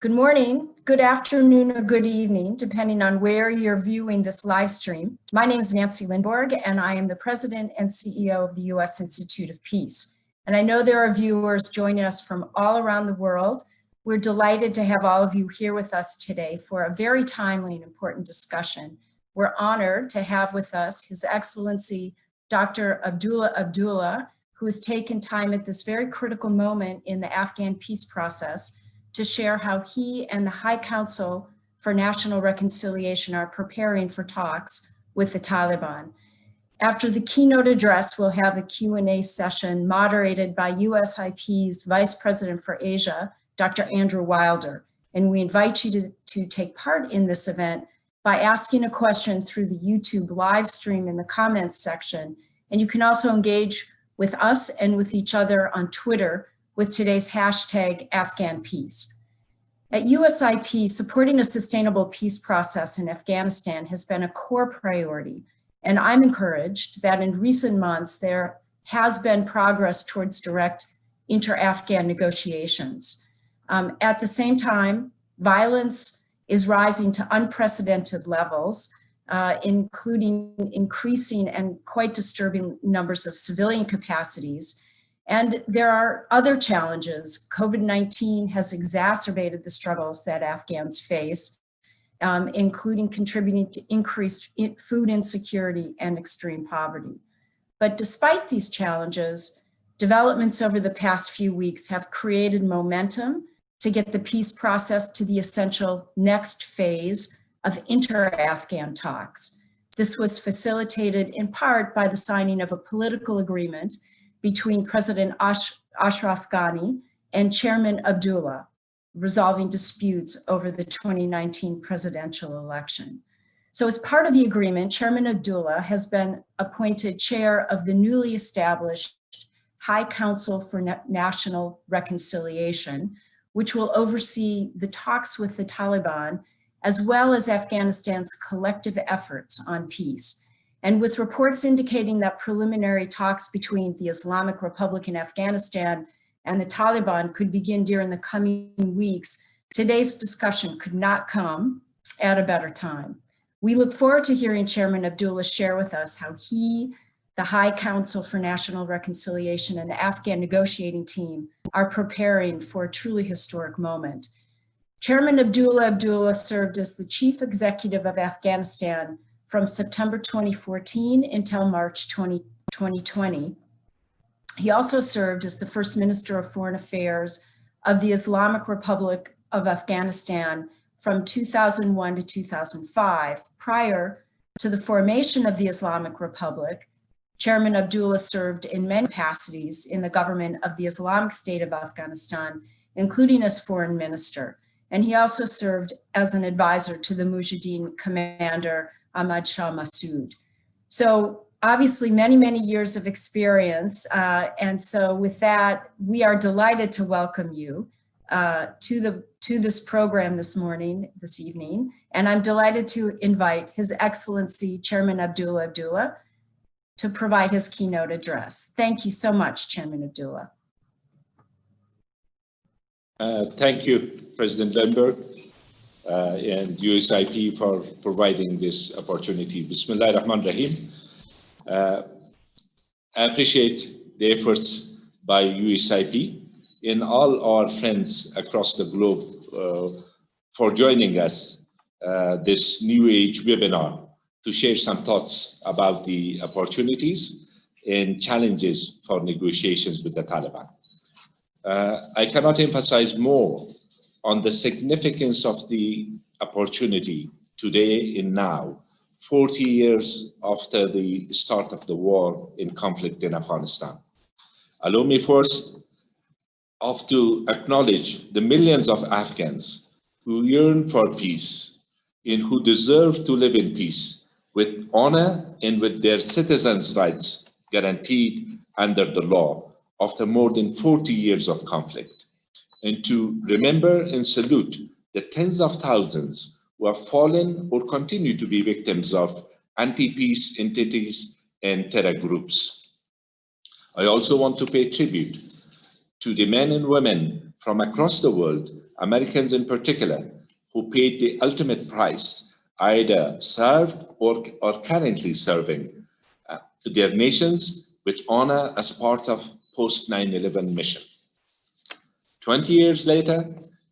Good morning, good afternoon, or good evening, depending on where you're viewing this live stream. My name is Nancy Lindborg, and I am the President and CEO of the U.S. Institute of Peace. And I know there are viewers joining us from all around the world. We're delighted to have all of you here with us today for a very timely and important discussion. We're honored to have with us His Excellency Dr. Abdullah Abdullah, who has taken time at this very critical moment in the Afghan peace process to share how he and the High Council for National Reconciliation are preparing for talks with the Taliban. After the keynote address, we'll have a Q&A session moderated by USIP's Vice President for Asia, Dr. Andrew Wilder. And we invite you to, to take part in this event by asking a question through the YouTube live stream in the comments section. And you can also engage with us and with each other on Twitter with today's hashtag Afghan Peace. At USIP, supporting a sustainable peace process in Afghanistan has been a core priority, and I'm encouraged that in recent months there has been progress towards direct inter-Afghan negotiations. Um, at the same time, violence is rising to unprecedented levels, uh, including increasing and quite disturbing numbers of civilian capacities, and there are other challenges. COVID-19 has exacerbated the struggles that Afghans face, um, including contributing to increased food insecurity and extreme poverty. But despite these challenges, developments over the past few weeks have created momentum to get the peace process to the essential next phase of inter-Afghan talks. This was facilitated in part by the signing of a political agreement between President Ash Ashraf Ghani and Chairman Abdullah, resolving disputes over the 2019 presidential election. So as part of the agreement, Chairman Abdullah has been appointed chair of the newly established High Council for National Reconciliation, which will oversee the talks with the Taliban, as well as Afghanistan's collective efforts on peace. And with reports indicating that preliminary talks between the Islamic Republic in Afghanistan and the Taliban could begin during the coming weeks, today's discussion could not come at a better time. We look forward to hearing Chairman Abdullah share with us how he, the High Council for National Reconciliation and the Afghan negotiating team are preparing for a truly historic moment. Chairman Abdullah Abdullah served as the chief executive of Afghanistan from September 2014 until March 20, 2020. He also served as the first Minister of Foreign Affairs of the Islamic Republic of Afghanistan from 2001 to 2005. Prior to the formation of the Islamic Republic, Chairman Abdullah served in many capacities in the government of the Islamic State of Afghanistan, including as foreign minister. And he also served as an advisor to the Mujahideen commander Ahmad Shah Massoud. So obviously many, many years of experience. Uh, and so with that, we are delighted to welcome you uh, to, the, to this program this morning, this evening. And I'm delighted to invite His Excellency Chairman Abdullah Abdullah to provide his keynote address. Thank you so much, Chairman Abdullah. Uh, thank you, President Lindborg. Uh, and USIP for providing this opportunity. Bismillah ar-Rahman rahim uh, I appreciate the efforts by USIP and all our friends across the globe uh, for joining us this New Age webinar to share some thoughts about the opportunities and challenges for negotiations with the Taliban. Uh, I cannot emphasize more on the significance of the opportunity today and now, 40 years after the start of the war in conflict in Afghanistan. Allow me first of to acknowledge the millions of Afghans who yearn for peace and who deserve to live in peace with honor and with their citizens' rights guaranteed under the law after more than 40 years of conflict and to remember and salute the tens of thousands who have fallen or continue to be victims of anti-peace entities and terror groups. I also want to pay tribute to the men and women from across the world, Americans in particular, who paid the ultimate price, either served or, or currently serving uh, their nations with honor as part of post 9-11 mission. 20 years later,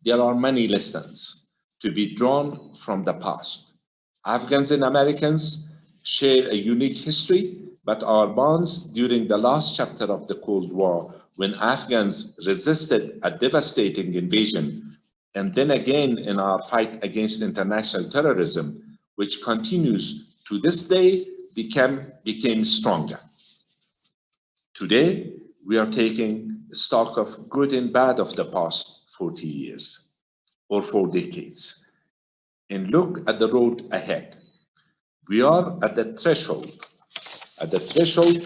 there are many lessons to be drawn from the past. Afghans and Americans share a unique history, but our bonds during the last chapter of the Cold War, when Afghans resisted a devastating invasion, and then again in our fight against international terrorism, which continues to this day, became, became stronger. Today, we are taking stock of good and bad of the past 40 years or four decades and look at the road ahead. We are at the threshold, at the threshold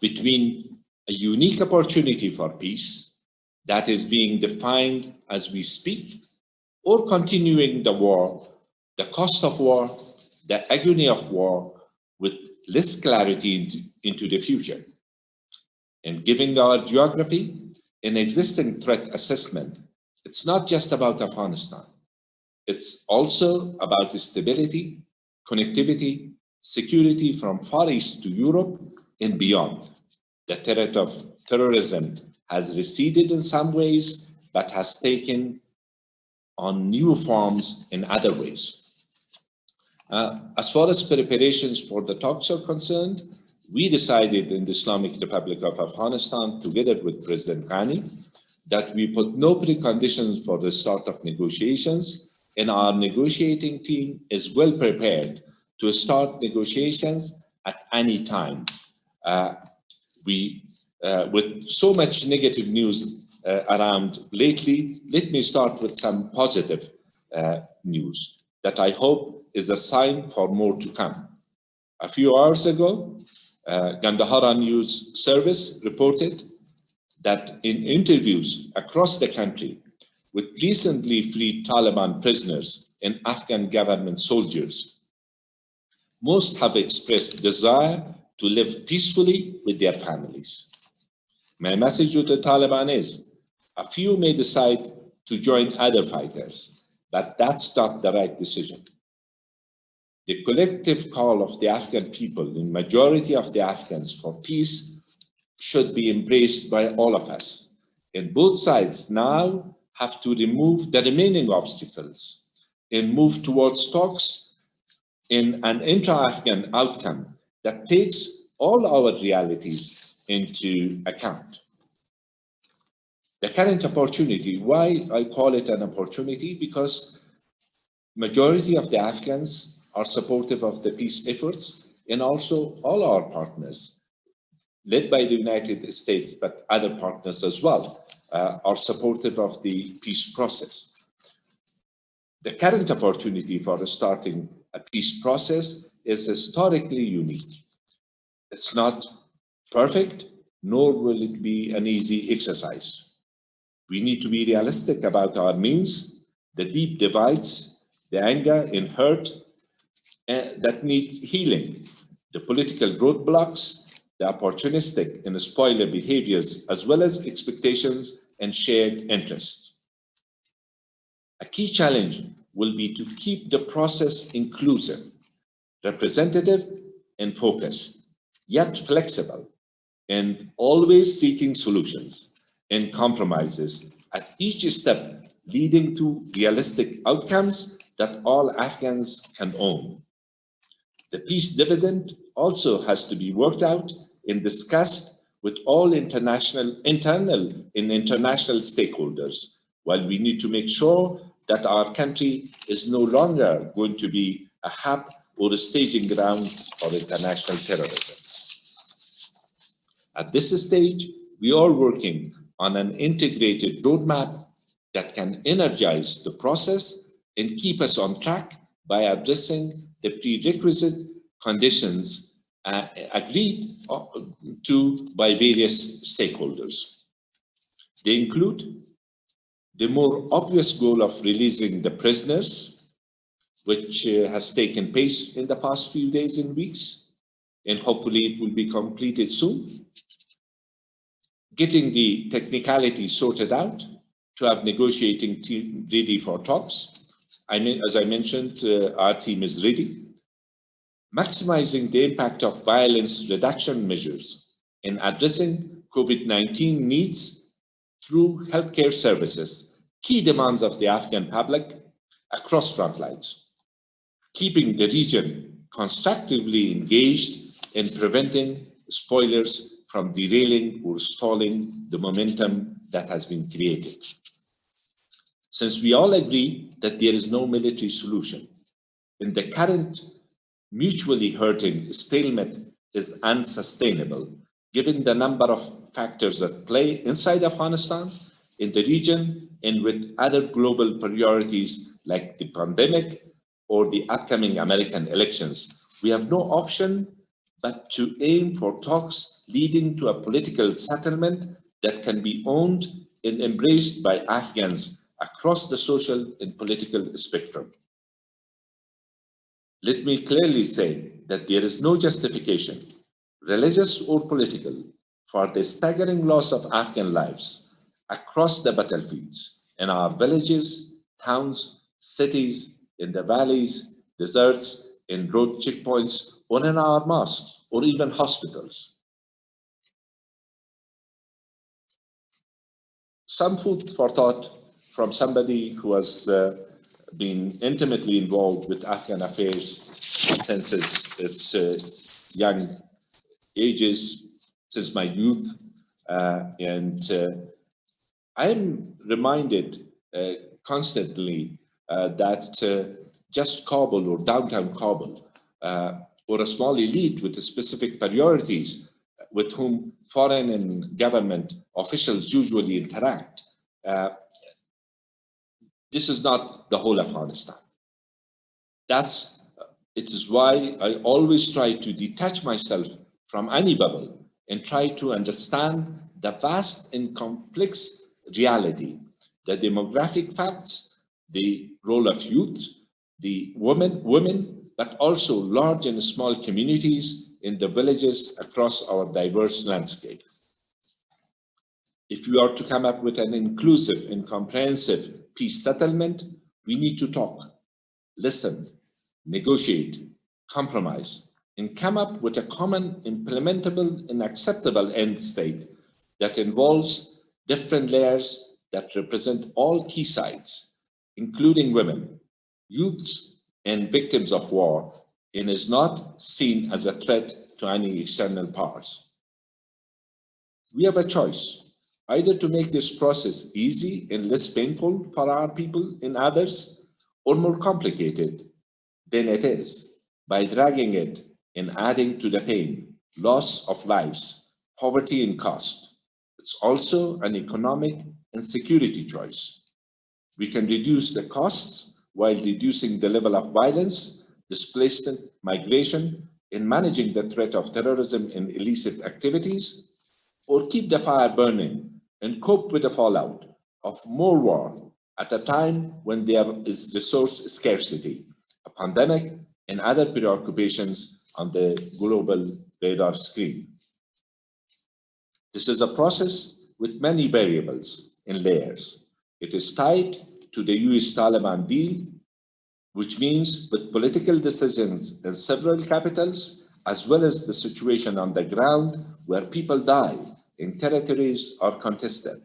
between a unique opportunity for peace that is being defined as we speak, or continuing the war, the cost of war, the agony of war, with less clarity into, into the future. And giving our geography an existing threat assessment, it's not just about Afghanistan. It's also about stability, connectivity, security from Far East to Europe and beyond. The threat of terrorism has receded in some ways, but has taken on new forms in other ways. Uh, as far as preparations for the talks are concerned, we decided in the Islamic Republic of Afghanistan, together with President Ghani, that we put no preconditions for the start of negotiations, and our negotiating team is well prepared to start negotiations at any time. Uh, we, uh, with so much negative news uh, around lately, let me start with some positive uh, news that I hope is a sign for more to come. A few hours ago, uh, Gandhara News Service reported that in interviews across the country with recently freed Taliban prisoners and Afghan government soldiers, most have expressed desire to live peacefully with their families. My message to the Taliban is, a few may decide to join other fighters, but that's not the right decision. The collective call of the Afghan people, the majority of the Afghans for peace, should be embraced by all of us. And both sides now have to remove the remaining obstacles and move towards talks in an intra-Afghan outcome that takes all our realities into account. The current opportunity, why I call it an opportunity, because majority of the Afghans are supportive of the peace efforts and also all our partners, led by the United States, but other partners as well, uh, are supportive of the peace process. The current opportunity for starting a peace process is historically unique. It's not perfect, nor will it be an easy exercise. We need to be realistic about our means, the deep divides, the anger and hurt that needs healing, the political roadblocks, the opportunistic and spoiler behaviors, as well as expectations and shared interests. A key challenge will be to keep the process inclusive, representative, and focused, yet flexible, and always seeking solutions and compromises at each step leading to realistic outcomes that all Afghans can own. The peace dividend also has to be worked out and discussed with all international, internal and international stakeholders, while we need to make sure that our country is no longer going to be a hub or a staging ground for international terrorism. At this stage, we are working on an integrated roadmap that can energize the process and keep us on track by addressing the prerequisite conditions uh, agreed to by various stakeholders. They include the more obvious goal of releasing the prisoners, which uh, has taken place in the past few days and weeks, and hopefully it will be completed soon. getting the technicality sorted out to have negotiating team ready for talks. I mean, as I mentioned, uh, our team is ready. Maximizing the impact of violence reduction measures in addressing COVID-19 needs through healthcare services, key demands of the Afghan public across front lines, keeping the region constructively engaged in preventing spoilers from derailing or stalling the momentum that has been created. Since we all agree that there is no military solution, in the current mutually hurting stalemate is unsustainable, given the number of factors at play inside Afghanistan, in the region, and with other global priorities like the pandemic or the upcoming American elections. We have no option but to aim for talks leading to a political settlement that can be owned and embraced by Afghans across the social and political spectrum. Let me clearly say that there is no justification, religious or political, for the staggering loss of Afghan lives across the battlefields in our villages, towns, cities, in the valleys, deserts, in road checkpoints, or in our mosques, or even hospitals. Some food for thought from somebody who has uh, been intimately involved with Afghan affairs since its, its uh, young ages, since my youth. Uh, and uh, I'm reminded uh, constantly uh, that uh, just Kabul or downtown Kabul or a small elite with specific priorities with whom foreign and government officials usually interact this is not the whole Afghanistan. That's, it is why I always try to detach myself from any bubble and try to understand the vast and complex reality, the demographic facts, the role of youth, the women, women, but also large and small communities in the villages across our diverse landscape. If we are to come up with an inclusive and comprehensive peace settlement, we need to talk, listen, negotiate, compromise, and come up with a common implementable and acceptable end state that involves different layers that represent all key sides, including women, youths, and victims of war, and is not seen as a threat to any external powers. We have a choice either to make this process easy and less painful for our people and others, or more complicated than it is by dragging it and adding to the pain, loss of lives, poverty and cost. It's also an economic and security choice. We can reduce the costs while reducing the level of violence, displacement, migration, in managing the threat of terrorism and illicit activities, or keep the fire burning and cope with the fallout of more war at a time when there is resource scarcity, a pandemic, and other preoccupations on the global radar screen. This is a process with many variables and layers. It is tied to the US-Taliban deal, which means with political decisions in several capitals, as well as the situation on the ground where people die in territories are contested.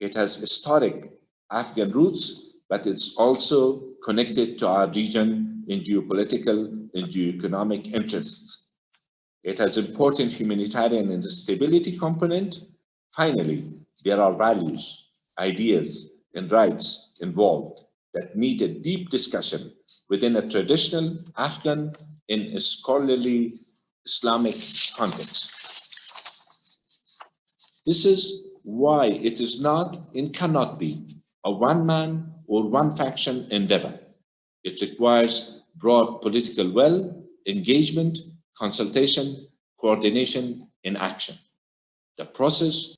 It has historic Afghan roots, but it's also connected to our region in geopolitical and geoeconomic interests. It has important humanitarian and stability component. Finally, there are values, ideas, and rights involved that need a deep discussion within a traditional Afghan and scholarly Islamic context. This is why it is not and cannot be a one-man or one-faction endeavor. It requires broad political will, engagement, consultation, coordination, and action. The process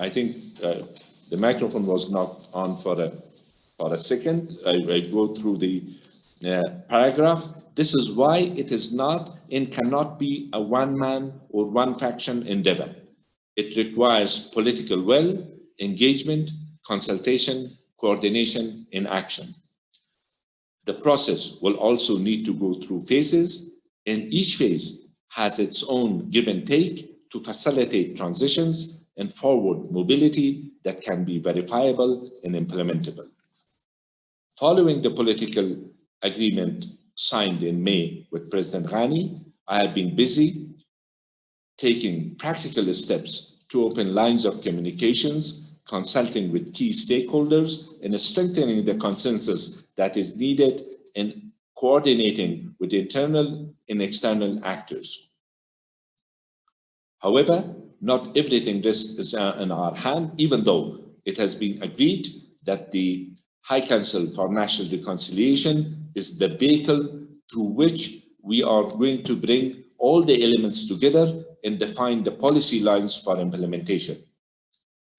I think uh, the microphone was not on for a for a second. I, I go through the uh, paragraph. This is why it is not and cannot be a one-man or one-faction endeavor. It requires political will, engagement, consultation, coordination, and action. The process will also need to go through phases, and each phase has its own give and take to facilitate transitions and forward mobility that can be verifiable and implementable. Following the political agreement signed in May with President Ghani, I have been busy taking practical steps to open lines of communications, consulting with key stakeholders, and strengthening the consensus that is needed in coordinating with internal and external actors. However, not everything is in our hand, even though it has been agreed that the High Council for National Reconciliation is the vehicle through which we are going to bring all the elements together and define the policy lines for implementation.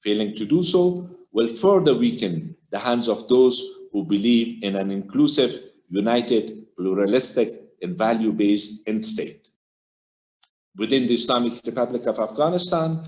Failing to do so will further weaken the hands of those who believe in an inclusive, united, pluralistic, and value-based end state. Within the Islamic Republic of Afghanistan,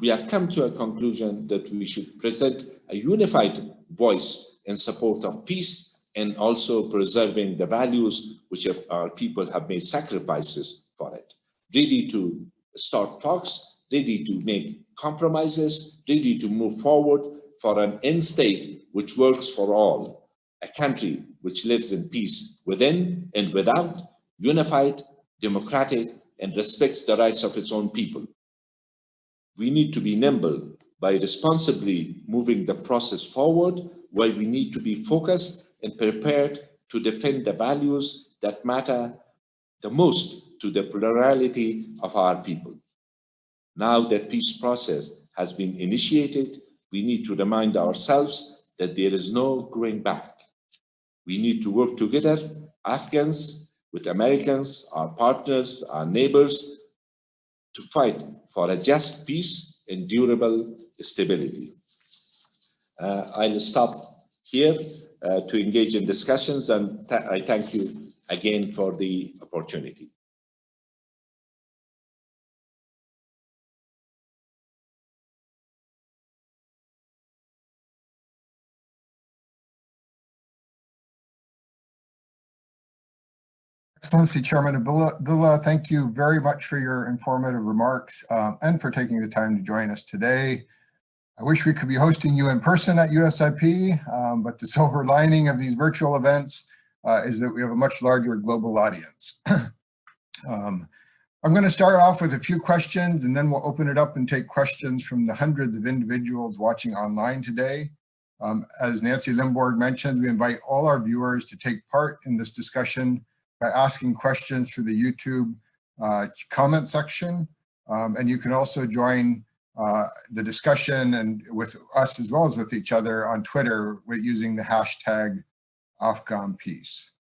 we have come to a conclusion that we should present a unified voice in support of peace and also preserving the values which our people have made sacrifices for it. Ready to start talks, ready to make compromises, ready to move forward for an end state which works for all, a country which lives in peace within and without, unified, democratic, and respects the rights of its own people. We need to be nimble by responsibly moving the process forward, while we need to be focused and prepared to defend the values that matter the most to the plurality of our people. Now that peace process has been initiated, we need to remind ourselves that there is no going back. We need to work together, Afghans, with Americans, our partners, our neighbors, to fight for a just peace and durable stability. Uh, I'll stop here uh, to engage in discussions and I thank you again for the opportunity. Excellency Chairman Abdullah, thank you very much for your informative remarks um, and for taking the time to join us today. I wish we could be hosting you in person at USIP, um, but the silver lining of these virtual events uh, is that we have a much larger global audience. um, I'm going to start off with a few questions and then we'll open it up and take questions from the hundreds of individuals watching online today. Um, as Nancy Lindborg mentioned, we invite all our viewers to take part in this discussion by asking questions through the YouTube uh, comment section. Um, and you can also join uh, the discussion and with us as well as with each other on Twitter with using the hashtag Afghan peace.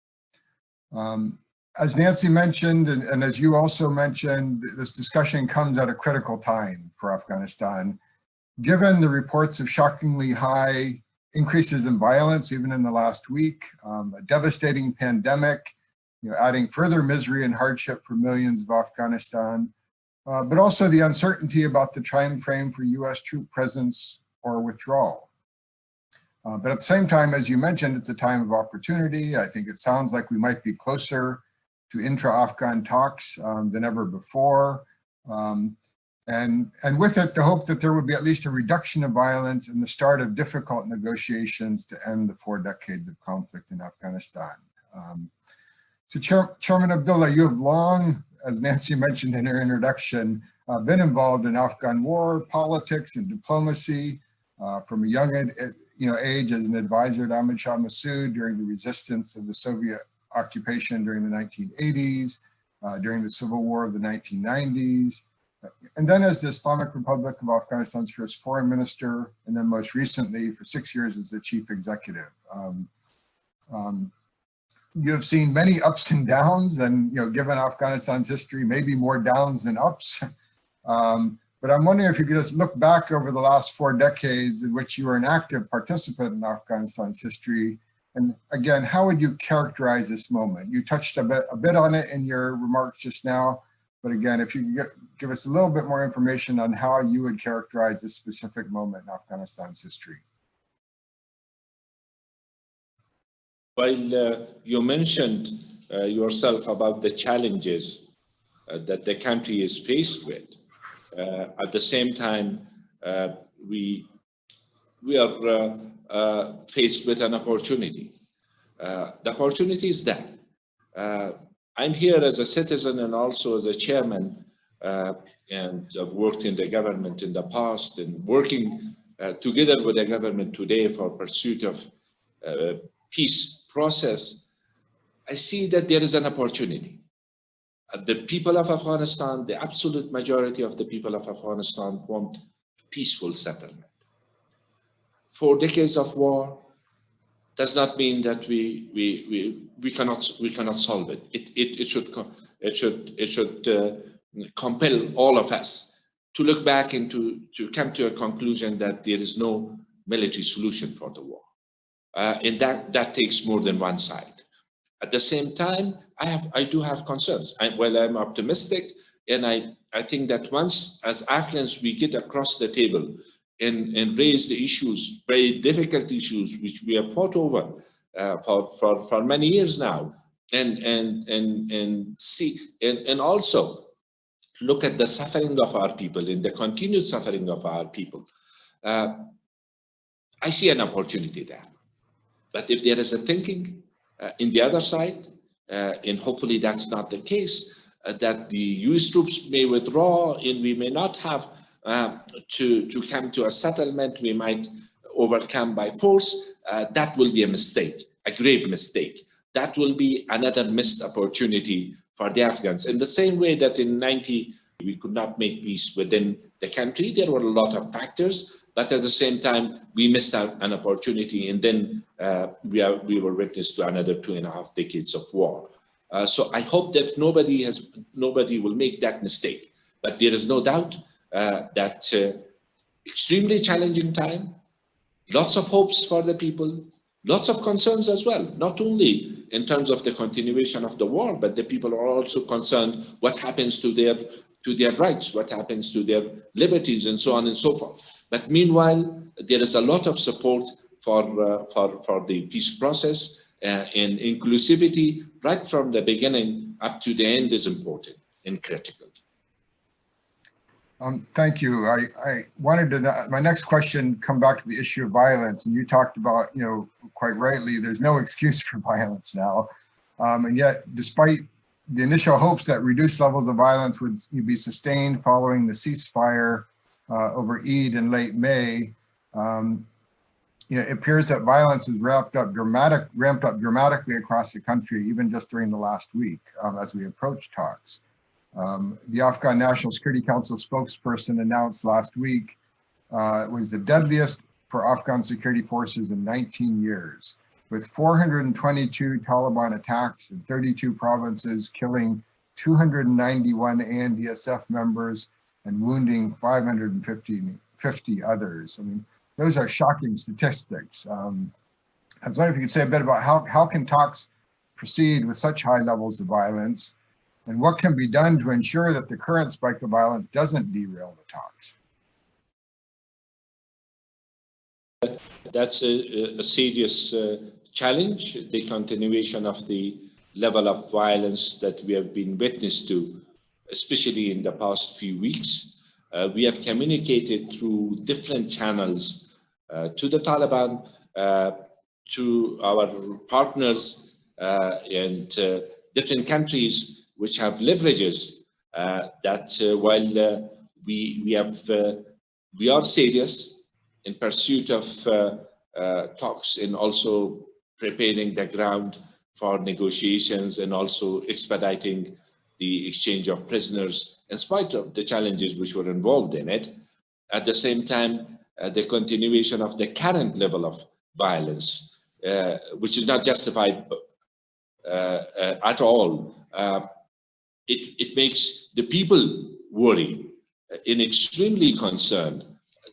Um, as Nancy mentioned, and, and, as you also mentioned, this discussion comes at a critical time for Afghanistan. Given the reports of shockingly high increases in violence, even in the last week, um, a devastating pandemic, you know, adding further misery and hardship for millions of Afghanistan, uh, but also the uncertainty about the time frame for US troop presence or withdrawal. Uh, but at the same time, as you mentioned, it's a time of opportunity. I think it sounds like we might be closer to intra-Afghan talks um, than ever before. Um, and, and with it, the hope that there would be at least a reduction of violence and the start of difficult negotiations to end the four decades of conflict in Afghanistan. Um, so Chair, Chairman Abdullah, you have long, as Nancy mentioned in her introduction, uh, been involved in Afghan war, politics, and diplomacy uh, from a young ed, you know, age as an advisor to Ahmad Shah Massoud during the resistance of the Soviet occupation during the 1980s, uh, during the civil war of the 1990s, and then as the Islamic Republic of Afghanistan's first foreign minister, and then most recently for six years as the chief executive. Um, um, you have seen many ups and downs and, you know, given Afghanistan's history, maybe more downs than ups. Um, But I'm wondering if you could just look back over the last four decades in which you were an active participant in Afghanistan's history. And again, how would you characterize this moment? You touched a bit, a bit on it in your remarks just now, but again, if you could give us a little bit more information on how you would characterize this specific moment in Afghanistan's history. While uh, you mentioned uh, yourself about the challenges uh, that the country is faced with, uh, at the same time, uh, we, we are uh, faced with an opportunity. the opportunity is that I'm here as a citizen and also as a chairman and I've worked in the government in the past and working together with the government today for pursuit of peace process, I see that there is an opportunity. Uh, the people of Afghanistan, the absolute majority of the people of Afghanistan want peaceful settlement. Four decades of war does not mean that we we we we cannot we cannot solve it. It it, it should it should it should uh, compel all of us to look back and to to come to a conclusion that there is no military solution for the war, uh, and that that takes more than one side. At the same time, I have, I do have concerns. I, well, I'm optimistic, and I, I think that once, as Afghans, we get across the table and, and raise the issues, very difficult issues, which we have fought over uh, for, for, for many years now, and, and, and, and see, and, and also look at the suffering of our people and the continued suffering of our people. Uh, I see an opportunity there. But if there is a thinking uh, in the other side, uh, and hopefully that's not the case, uh, that the US troops may withdraw and we may not have to, to come to a settlement we might overcome by force, that will be a mistake, a grave mistake. That will be another missed opportunity for the Afghans. In the same way that in 90, we could not make peace within the country, there were a lot of factors but at the same time, we missed out an opportunity and then uh, we, are, we were witness to another two and a half decades of war. Uh, so I hope that nobody has nobody will make that mistake. But there is no doubt uh, that uh, extremely challenging time, lots of hopes for the people, lots of concerns as well, not only in terms of the continuation of the war, but the people are also concerned what happens to their to their rights, what happens to their liberties and so on and so forth. But meanwhile, there is a lot of support for, uh, for, for the peace process uh, and inclusivity right from the beginning up to the end is important and critical. Um, thank you. I, I wanted to, my next question come back to the issue of violence. And you talked about, you know, quite rightly, there's no excuse for violence now. Um, and yet, despite the initial hopes that reduced levels of violence would be sustained following the ceasefire over Eid in late May, um, it appears that violence has ramped up dramatic, ramped up dramatically across the country, even just during the last week um, as we approach talks. Um, the Afghan National Security Council spokesperson announced last week uh, it was the deadliest for Afghan security forces in 19 years, with 422 Taliban attacks in 32 provinces, killing 291 ANDSF members and wounding 550 50 others. I mean, those are shocking statistics. Um, I was wondering if you could say a bit about how, how can talks proceed with such high levels of violence and what can be done to ensure that the current spike of violence doesn't derail the talks? That's a, a serious uh, challenge, the continuation of the level of violence that we have been witness to especially in the past few weeks. Uh, we have communicated through different channels uh, to the Taliban, uh, to our partners uh, and uh, different countries which have leverages uh, that while we, we, have, we are serious in pursuit of talks and also preparing the ground for negotiations and also expediting the exchange of prisoners in spite of the challenges which were involved in it. At the same time, uh, the continuation of the current level of violence, uh, which is not justified uh, uh at all. Uh, it, it makes the people worry in extremely concerned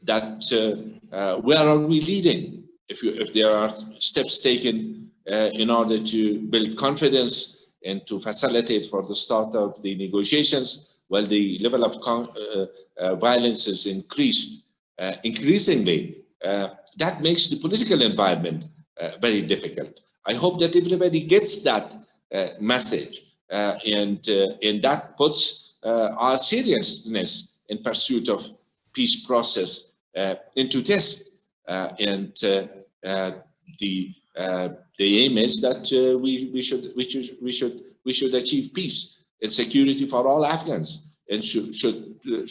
that uh, uh, where are we leading? If, you, if there are steps taken uh, in order to build confidence and to facilitate for the start of the negotiations, while the level of uh, uh, violence is increased uh, increasingly, uh, that makes the political environment uh, very difficult. I hope that everybody gets that uh, message and, and that puts our seriousness in pursuit of peace process into test. And the Uh, the aim is that uh, we we should we should we should we should achieve peace and security for all Afghans and should should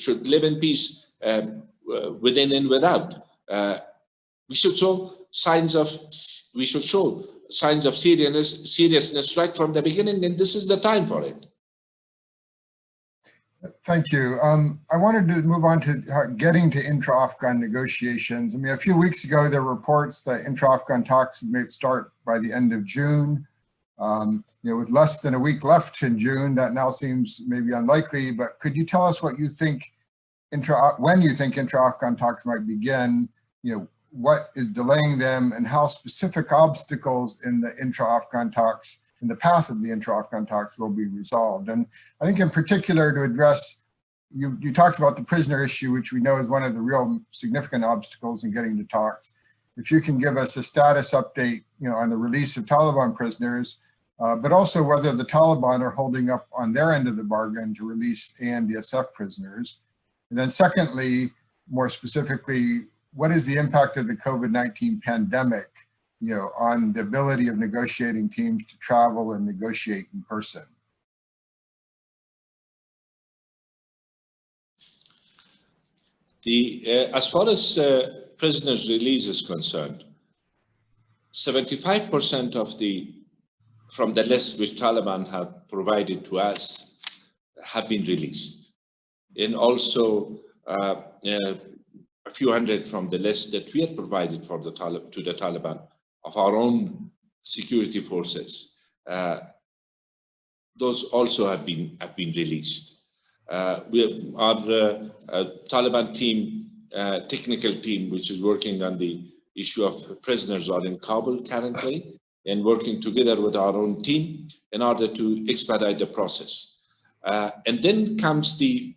should live in peace um, uh, within and without. we should show signs of we should show signs of seriousness seriousness right from the beginning, and this is the time for it. Thank you. Um, I wanted to move on to getting to intra-Afghan negotiations. I mean, a few weeks ago, there were reports that intra-Afghan talks may start by the end of June. Um, you know, with less than a week left in June, that now seems maybe unlikely, but could you tell us what you think, intra when you think intra-Afghan talks might begin, you know, what is delaying them and how specific obstacles in the intra-Afghan talks in the path of the intra-Afghan talks will be resolved. And I think in particular to address, you, you talked about the prisoner issue, which we know is one of the real significant obstacles in getting to talks. If you can give us a status update, you know, on the release of Taliban prisoners, uh, but also whether the Taliban are holding up on their end of the bargain to release ANDSF prisoners. And then secondly, more specifically, what is the impact of the COVID-19 pandemic you know, on the ability of negotiating teams to travel and negotiate in person? The, uh, as far as uh, prisoners release is concerned, 75% of the, from the list which Taliban have provided to us have been released. And also uh, uh a few hundred from the list that we had provided for the to the Taliban of our own security forces. Uh, those also have been have been released. Uh, we our uh, uh Taliban team, uh, technical team, which is working on the issue of prisoners, are in Kabul currently and working together with our own team in order to expedite the process. And then comes the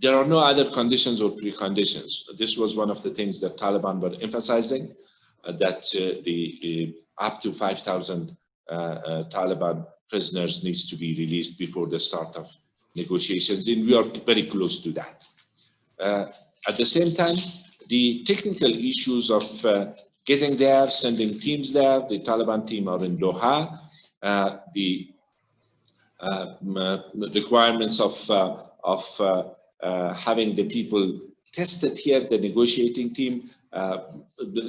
there are no other conditions or preconditions. This was one of the things that Taliban were emphasizing. Uh, that uh, the uh, up to 5,000 uh, uh, Taliban prisoners needs to be released before the start of negotiations, and we are very close to that. Uh, at the same time, the technical issues of getting there, sending teams there, the Taliban team are in Doha, the um, requirements of, of having the people tested here, the negotiating team, uh, Uh,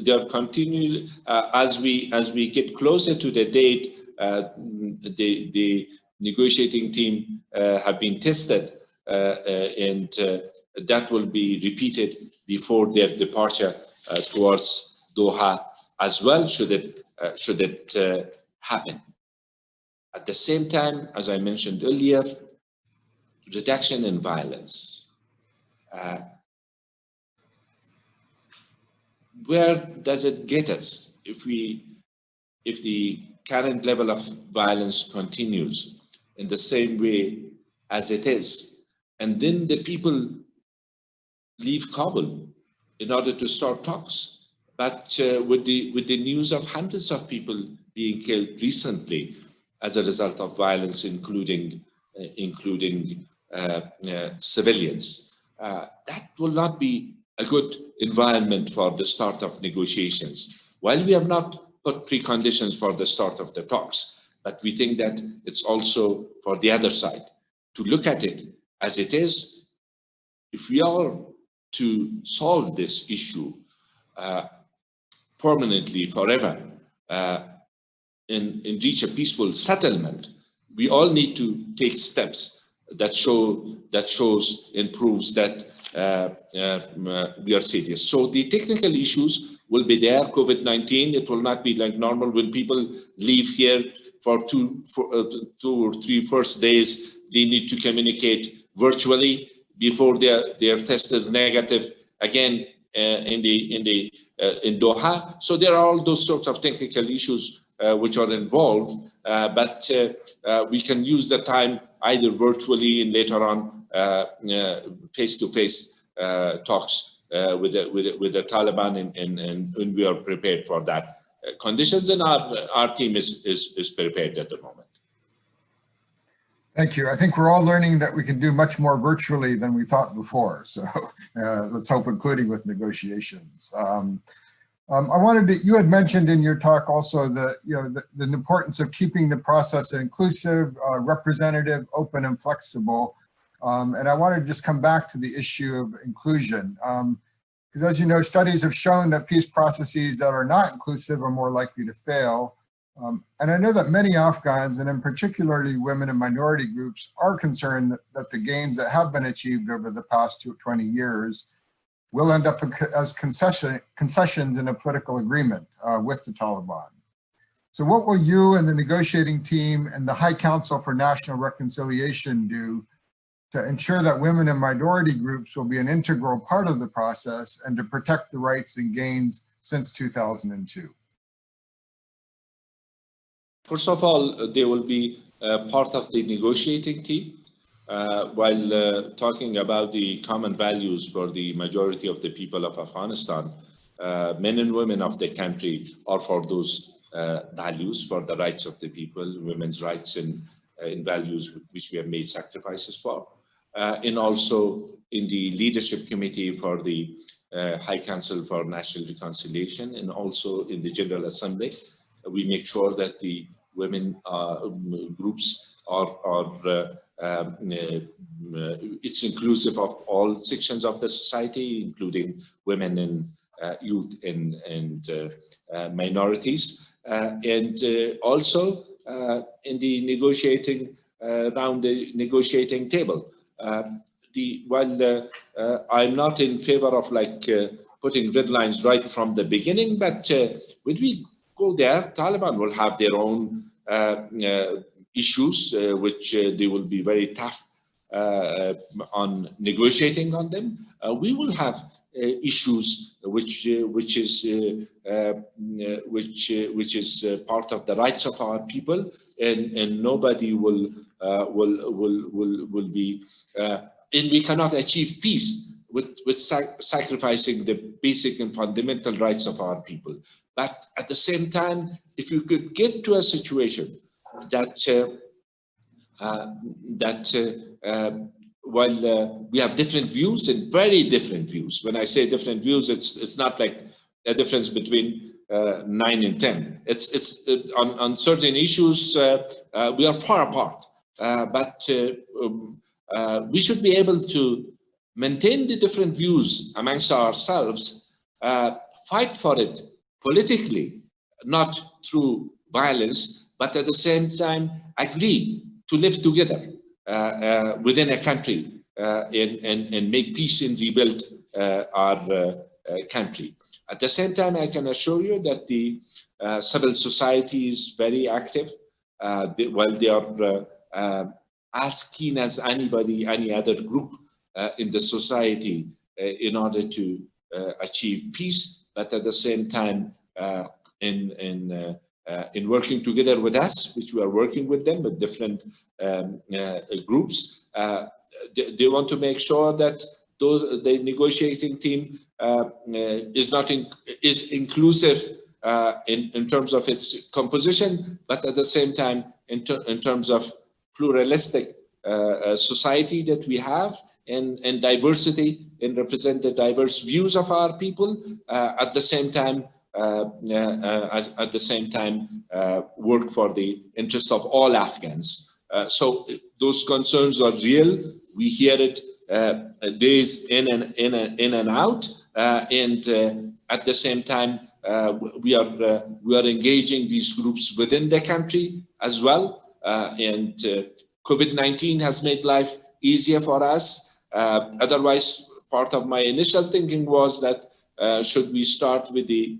they are continuing uh, as we as we get closer to the date. Uh, the the negotiating team uh, have been tested, uh, and that will be repeated before their departure towards Doha as well. Should it should it happen? At the same time, as I mentioned earlier, reduction in violence. Uh, where does it get us if we if the current level of violence continues in the same way as it is? And then the people leave Kabul in order to start talks. But uh, with the with the news of hundreds of people being killed recently as a result of violence including uh, including uh, uh civilians uh, that will not be a good environment for the start of negotiations. While we have not put preconditions for the start of the talks, but we think that it's also for the other side to look at it as it is. If we are to solve this issue uh, permanently, forever, uh, and, and reach a peaceful settlement, we all need to take steps that show that shows and proves that uh, uh, we are serious. So the technical issues will be there. COVID-19, it will not be like normal when people leave here for two, for, uh, two or three first days, they need to communicate virtually. before their, their test is negative again uh, in the in the uh, in Doha. So there are all those sorts of technical issues uh, which are involved, uh, but uh, uh, we can use the time either virtually and later on face-to-face -face, talks with the, with the, with the Taliban, and, and we are prepared for that conditions, and our our team is is is prepared at the moment. Thank you. I think we're all learning that we can do much more virtually than we thought before. So uh, let's hope, including with negotiations. Um, um, I wanted to, you had mentioned in your talk also the, you know, the, the importance of keeping the process inclusive, uh, representative, open and flexible. Um, and I wanted to just come back to the issue of inclusion. Because um, as you know, studies have shown that peace processes that are not inclusive are more likely to fail. Um, and I know that many Afghans, and in particularly women and minority groups, are concerned that, that the gains that have been achieved over the past 20 years will end up as concession, concessions in a political agreement uh, with the Taliban. So what will you and the negotiating team and the High Council for National Reconciliation do to ensure that women and minority groups will be an integral part of the process and to protect the rights and gains since 2002? First of all, they will be uh, part of the negotiating team. Uh, while uh, talking about the common values for the majority of the people of Afghanistan, uh, men and women of the country are for those uh, values, for the rights of the people, women's rights and uh, in values which we have made sacrifices for. Uh, and also in the leadership committee for the uh, High Council for National Reconciliation and also in the General Assembly we make sure that the women uh, groups are, are uh, um, uh, it's inclusive of all sections of the society, including women and uh, youth and, and minorities. and also in the negotiating around the negotiating table. Um, the while uh, uh, I'm not in favor of like uh, putting red lines right from the beginning, but when we go there, Taliban will have their own uh, uh, issues, uh, which they will be very tough on negotiating on them. we will have issues which which is which which is part of the rights of our people, and and nobody will will will will will be and we cannot achieve peace with, with sac sacrificing the basic and fundamental rights of our people. But at the same time, if you could get to a situation that uh, uh, that uh, um, while uh, we have different views and very different views, when I say different views, it's it's not like a difference between uh, nine and ten. It's it's uh, on on certain issues we are far apart, but um, we should be able to maintain the different views amongst ourselves, uh, fight for it politically, not through violence, but at the same time agree to live together uh, uh, within a country uh, and, and, and make peace and rebuild uh, our uh, country. At the same time, I can assure you that the civil society is very active. They, while they are as keen as anybody, any other group uh, in the society uh, in order to uh, achieve peace, but at the same time in, in, in working together with us, which we are working with them with different um, groups, they, they, want to make sure that those the negotiating team uh, is not in, is inclusive uh, in in terms of its composition, but at the same time in, ter in terms of pluralistic uh, society that we have and, and diversity and represent the diverse views of our people uh, at the same time uh, uh, at the same time work for the interest of all Afghans. so those concerns are real. We hear it days in and in and, in and out, and at the same time uh, we are uh, we are engaging these groups within the country as well uh, and COVID-19 has made life easier for us. Uh, otherwise, part of my initial thinking was that uh, should we start with the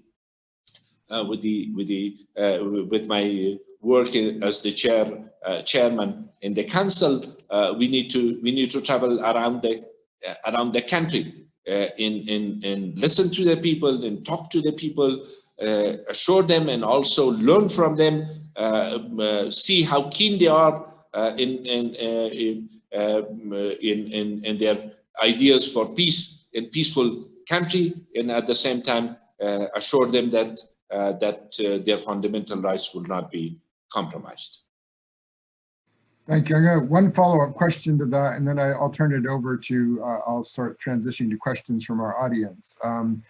uh, with the with the uh, with my work as the chair uh, chairman in the council, uh, we need to we need to travel around the uh, around the country uh, in, in, in listen to the people and talk to the people, uh, assure them and also learn from them, uh, uh, see how keen they are uh, in, in, in, um, in, in, in their ideas for peace in peaceful country and at the same time assure them that, that their fundamental rights will not be compromised. Thank you. I got one follow-up question to that, and then I, will turn it over to, uh, I'll start transitioning to questions from our audience. Um,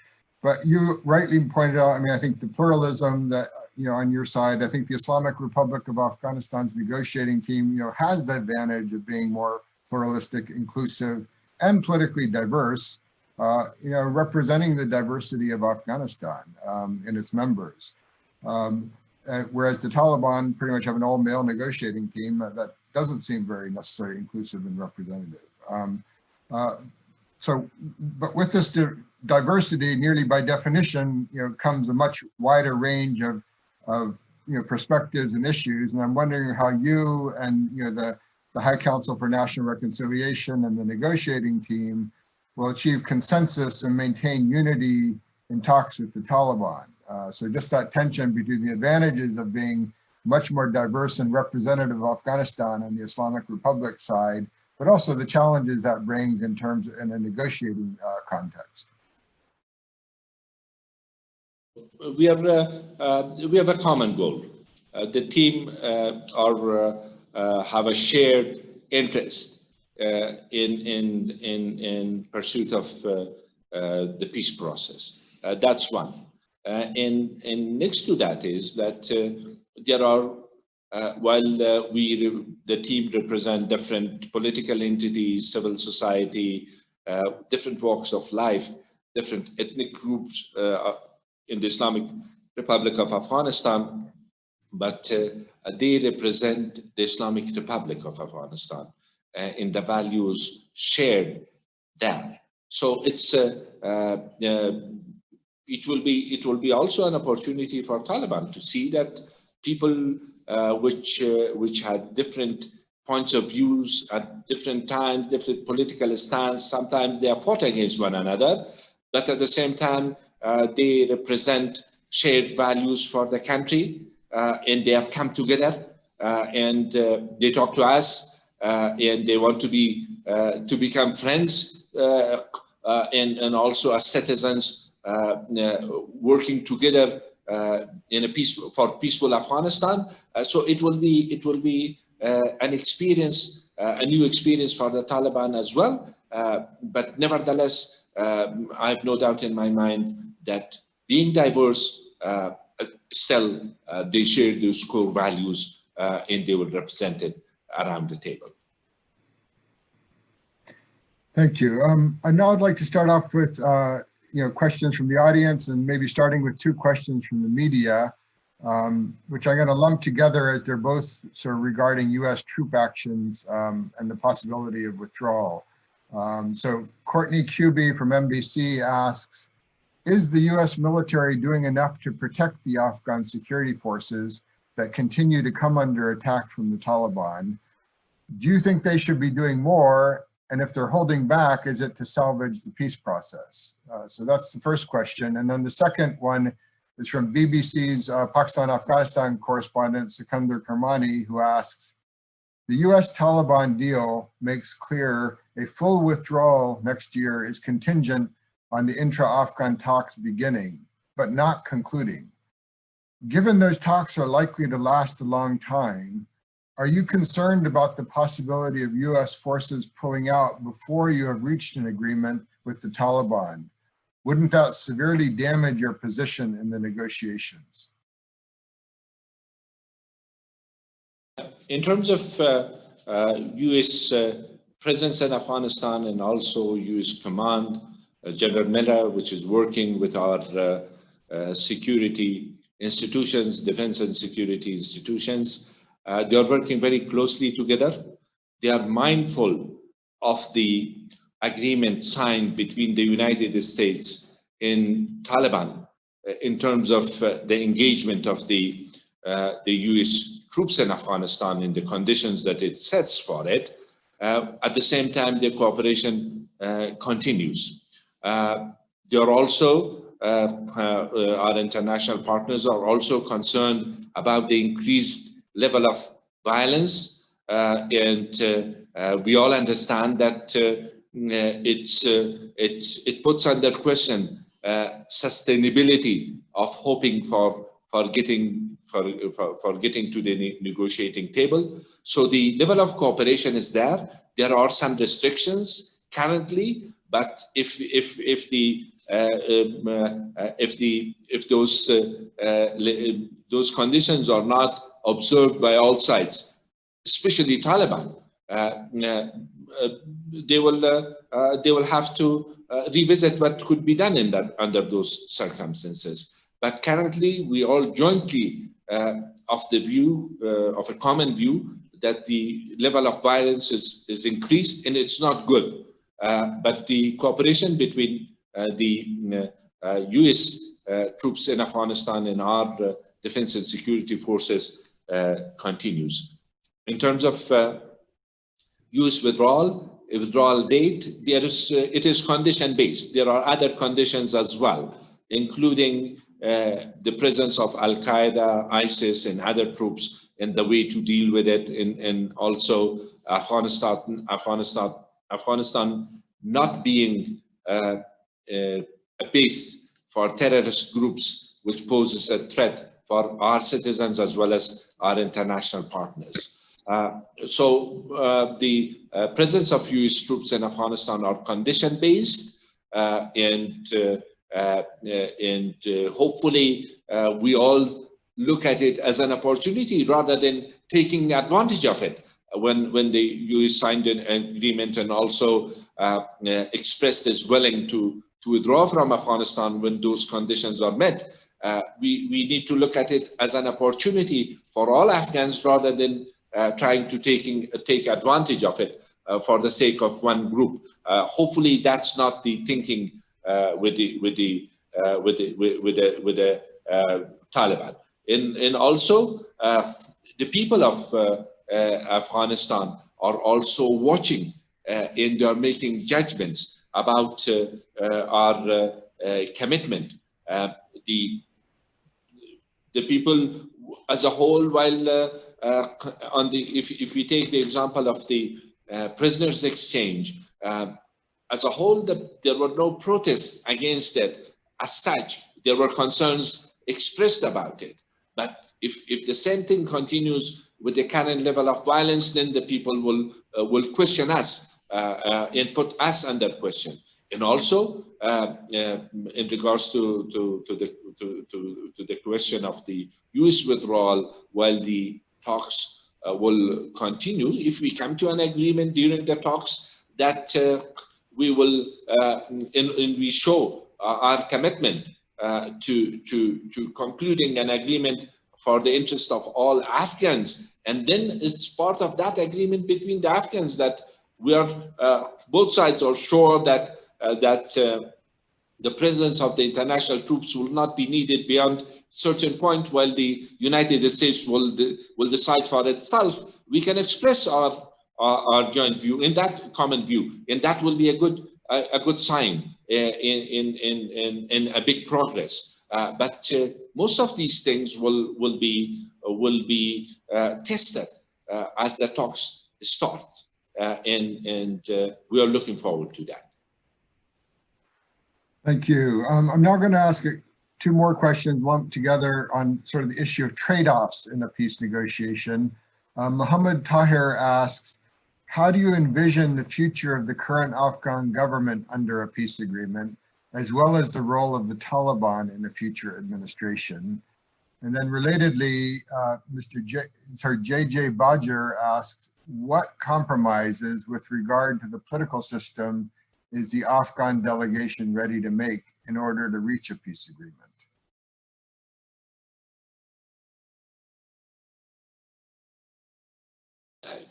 but you rightly pointed out, I mean, I think the pluralism that, you know, on your side, I think the Islamic Republic of Afghanistan's negotiating team, you know, has the advantage of being more pluralistic, inclusive, and politically diverse, uh, you know, representing the diversity of Afghanistan um, and its members. Um, uh, whereas the Taliban pretty much have an all-male negotiating team that doesn't seem very necessarily inclusive and representative. Um, uh, so, but with this diversity, nearly by definition, you know, comes a much wider range of, of you know, perspectives and issues. And I'm wondering how you and, you know, the, the High Council for National Reconciliation and the negotiating team will achieve consensus and maintain unity in talks with the Taliban. Uh, so just that tension between the advantages of being much more diverse and representative of Afghanistan on the Islamic Republic side, but also the challenges that brings in terms in a negotiating uh, context. We have uh, uh, we have a common goal. Uh, the team are have a shared interest in in in in pursuit of the peace process. that's one. and and next to that is that there are, uh, while uh, we, the team represent different political entities, civil society, uh, different walks of life, different ethnic groups in the Islamic Republic of Afghanistan, but uh, they represent the Islamic Republic of Afghanistan uh, in the values shared there. So it's it will be it will be also an opportunity for Taliban to see that people uh, which uh, which had different points of views at different times, different political stance. Sometimes they are fought against one another, but at the same time, uh, they represent shared values for the country, uh, and they have come together, uh, and uh, they talk to us, and they want to be to become friends, and and also as citizens working together uh, in a peaceful for peaceful Afghanistan. Uh, so it will be it will be uh, an experience, a new experience for the Taliban as well. but nevertheless, um, I have no doubt in my mind that being diverse, still they share those core values and they were represented around the table. Thank you. Um, and now I'd like to start off with uh, you know, questions from the audience and maybe starting with two questions from the media, um, which I'm going to lump together as they're both sort of regarding U.S. troop actions um, and the possibility of withdrawal. Um, so Courtney Kube from NBC asks, is the U.S. military doing enough to protect the Afghan security forces that continue to come under attack from the Taliban? Do you think they should be doing more? And if they're holding back, is it to salvage the peace process? Uh, so that's the first question. And then the second one is from BBC's uh, Pakistan-Afghanistan correspondent, Sikandar Kermani, who asks, the US Taliban deal makes clear a full withdrawal next year is contingent on the intra-Afghan talks beginning, but not concluding. Given those talks are likely to last a long time, are you concerned about the possibility of US forces pulling out before you have reached an agreement with the Taliban? Wouldn't that severely damage your position in the negotiations? In terms of uh, uh, US uh, presence in Afghanistan and also US command, General Miller, which is working with our uh, uh, security institutions, defense and security institutions, uh, they are working very closely together. They are mindful of the agreement signed between the United States and Taliban uh, in terms of uh, the engagement of the, uh, the US troops in Afghanistan in the conditions that it sets for it. Uh, at the same time, the cooperation uh, continues. Uh, they are also, uh, uh, our international partners are also concerned about the increased level of violence. Uh, and uh, uh, we all understand that it's, it, it puts under question sustainability of hoping for, for getting for, for, for, getting to the negotiating table. So the level of cooperation is there. There are some restrictions currently, but if if if the uh, um, uh, if the if those uh, uh those conditions are not observed by all sides, especially Taliban, uh, uh, they will they will have to revisit what could be done in that under those circumstances. But currently, we all jointly of the view of a common view that the level of violence is is increased and it's not good. Uh, but the cooperation between uh, the US uh, troops in Afghanistan and our defense and security forces continues. In terms of US withdrawal, withdrawal date, there is, it is condition based. There are other conditions as well, including uh, the presence of Al Qaeda, ISIS, and other troops and the way to deal with it, and, and also Afghanistan, Afghanistan Afghanistan not being uh, uh, a base for terrorist groups, which poses a threat for our citizens as well as our international partners. Uh, so uh, the uh, presence of US troops in Afghanistan are condition-based uh, and, and hopefully we all look at it as an opportunity rather than taking advantage of it when when the US signed an agreement and also uh, uh, expressed its willing to to withdraw from Afghanistan when those conditions are met. Uh, we we need to look at it as an opportunity for all Afghans rather than uh, trying to taking take advantage of it uh, for the sake of one group. Uh, hopefully, that's not the thinking with the with the with the with, the with the Taliban. And and also the people of uh, Uh, Afghanistan are also watching uh, and they are making judgments about uh, uh our uh, commitment. the the people as a whole, while on the if if we take the example of the prisoners exchange, um, as a whole, the, there were no protests against it as such. There were concerns expressed about it. But if, if the same thing continues with the current level of violence, then the people will uh, will question us uh, uh, and put us under question. And also, uh, uh, in regards to to to the to, to to the question of the U.S. withdrawal, while the talks uh, will continue, if we come to an agreement during the talks, that we will and, and we show our commitment to to to concluding an agreement for the interest of all Afghans. And then it's part of that agreement between the Afghans that we are, uh, both sides are sure that, uh, that uh, the presence of the international troops will not be needed beyond certain point while the United States will, de will decide for itself. We can express our, our, our, joint view in that common view, and that will be a good, a, a good sign uh, in, in, in, in, in a big progress. Uh, but uh, most of these things will will be uh, will be tested as the talks start, and and we are looking forward to that. Thank you. Um, I'm now going to ask two more questions lumped together on sort of the issue of trade-offs in a peace negotiation. Um, Tahir asks, how do you envision the future of the current Afghan government under a peace agreement? As well as the role of the Taliban in a future administration. And then relatedly, uh, Mr. J, sorry, JJ Badger asks, what compromises with regard to the political system is the Afghan delegation ready to make in order to reach a peace agreement?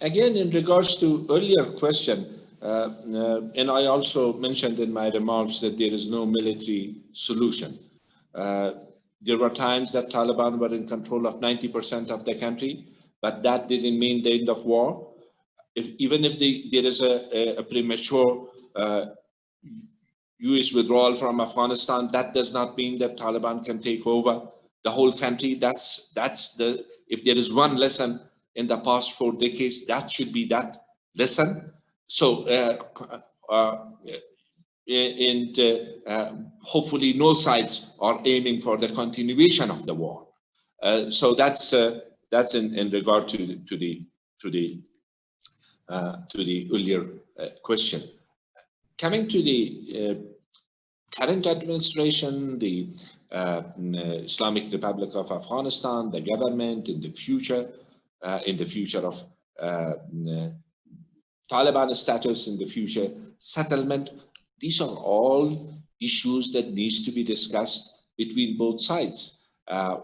Again, in regards to earlier question, and I also mentioned in my remarks that there is no military solution. Uh, there were times that Taliban were in control of 90% of the country, but that didn't mean the end of war. if, even if the, there is a, a premature uh, US withdrawal from Afghanistan, that does not mean that Taliban can take over the whole country. That's, that's the, if there is one lesson in the past four decades, that should be that lesson. So, uh, uh, and uh, uh, hopefully no sides are aiming for the continuation of the war. So that's that's in, in regard to the, to the to the to the earlier question. Coming to the current administration, the uh, Islamic Republic of Afghanistan, the government in the future, uh, in the future of uh, Taliban status in the future, settlement. These are all issues that needs to be discussed between both sides. Uh,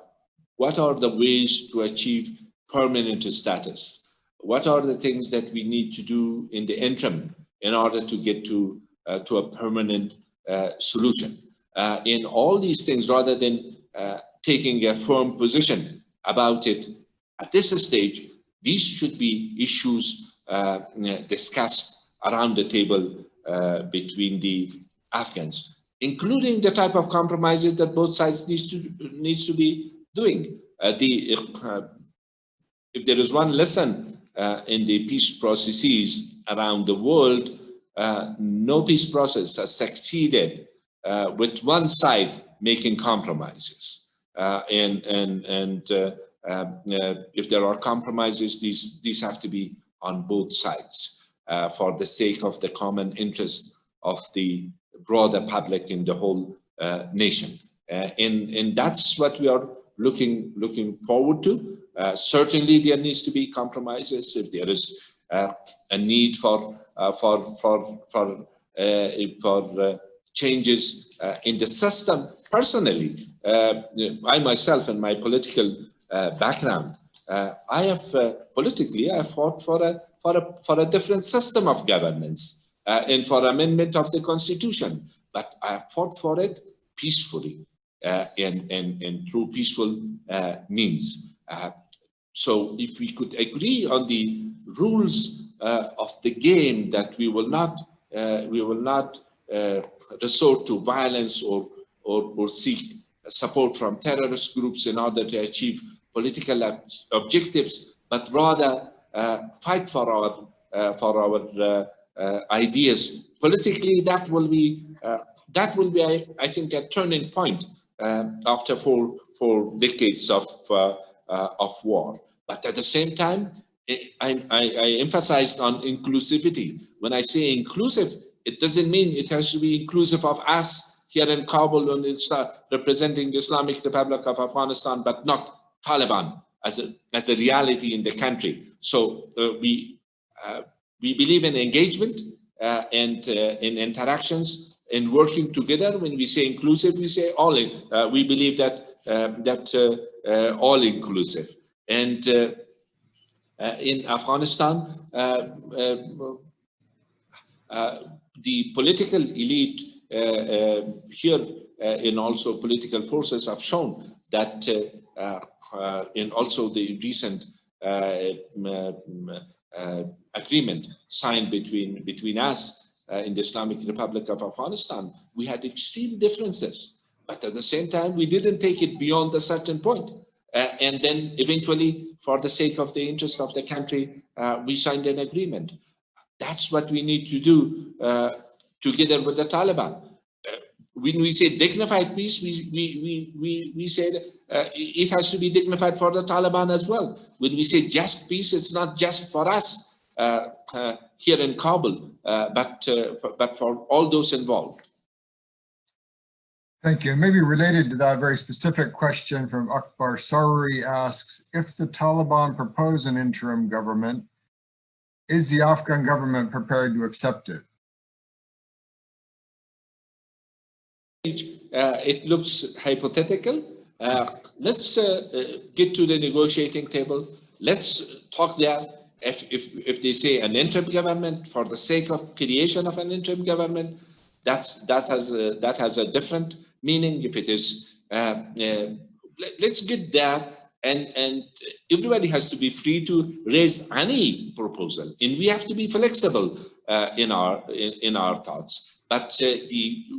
what are the ways to achieve permanent status? What are the things that we need to do in the interim in order to get to, uh, to a permanent uh, solution? Uh, in all these things, rather than uh, taking a firm position about it at this stage, these should be issues uh, discussed around the table uh, between the Afghans, including the type of compromises that both sides needs to needs to be doing. Uh, the if there is one lesson in the peace processes around the world, no peace process has succeeded with one side making compromises. Uh, and and and uh, uh, if there are compromises, these these have to be on both sides uh, for the sake of the common interest of the broader public in the whole uh, nation. Uh, and, and that's what we are looking, looking forward to. Uh, certainly there needs to be compromises if there is uh, a need for, uh, for, for, for, for changes in the system. Personally, I myself and my political background uh, I have uh, politically, I fought for a, for a, for a different system of governance uh, and for amendment of the constitution, but I have fought for it peacefully uh, and, and, and through peaceful uh, means. Uh, so if we could agree on the rules of the game that we will not, we will not resort to violence or, or, or seek support from terrorist groups in order to achieve political ob objectives, but rather uh, fight for our uh, for our uh, ideas. Politically, that will be that will be, I, I, think, a turning point after four four decades of of war. But at the same time, I, I, I, emphasized on inclusivity. When I say inclusive, it doesn't mean it has to be inclusive of us here in Kabul and it's representing the Islamic Republic of Afghanistan, but not Taliban as a, as a reality in the country. So uh, we, uh, we believe in engagement uh, and uh, in interactions and working together. When we say inclusive, we say all in. Uh, we believe that, um, that uh, all inclusive. And in Afghanistan, the political elite here and also political forces have shown that uh, uh, in also the recent uh, agreement signed between between us in the Islamic Republic of Afghanistan, we had extreme differences. But at the same time, we didn't take it beyond a certain point. Uh, and then eventually, for the sake of the interest of the country, uh, we signed an agreement. That's what we need to do uh, together with the Taliban when we say dignified peace, we, we, we, we, we said uh, it has to be dignified for the Taliban as well. When we say just peace, it's not just for us uh, uh, here in Kabul, uh, but, uh, for, but for all those involved. Thank you. Maybe related to that very specific question from Akbar Saruri asks, if the Taliban propose an interim government, is the Afghan government prepared to accept it? It looks hypothetical. Uh, let's uh, uh, get to the negotiating table. Let's talk there. If, if, if they say an interim government for the sake of creation of an interim government, that's, that, has a, that has a different meaning. If it is, uh, uh, let, us get there and, and everybody has to be free to raise any proposal. And we have to be flexible uh, in, our, in, in, our thoughts. But uh, the, uh,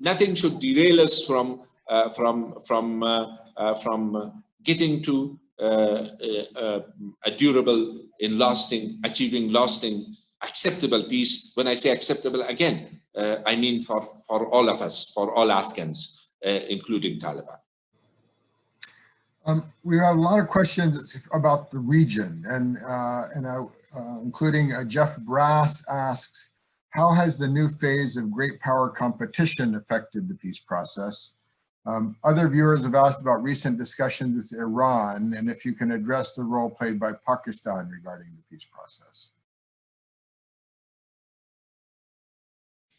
nothing should derail us from, uh, from, from, uh, from getting to a durable and lasting, achieving lasting acceptable peace. When I say acceptable, again, uh, I mean for, for all of us, for all Afghans, uh, including Taliban. Um, we have a lot of questions about the region, and uh, and uh, including uh, Jeff Brass asks, how has the new phase of great power competition affected the peace process? Um, other viewers have asked about recent discussions with Iran, and if you can address the role played by Pakistan regarding the peace process.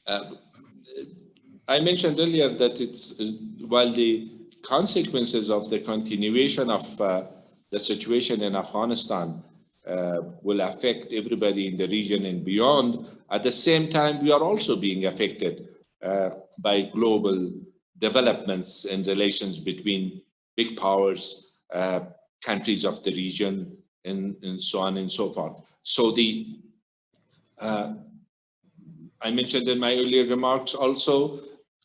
Uh, I mentioned earlier that it's while the consequences of the continuation of uh, the situation in Afghanistan uh, will affect everybody in the region and beyond. At the same time, we are also being affected uh, by global developments and relations between big powers, uh, countries of the region, and, and so on and so forth. So the uh, I mentioned in my earlier remarks also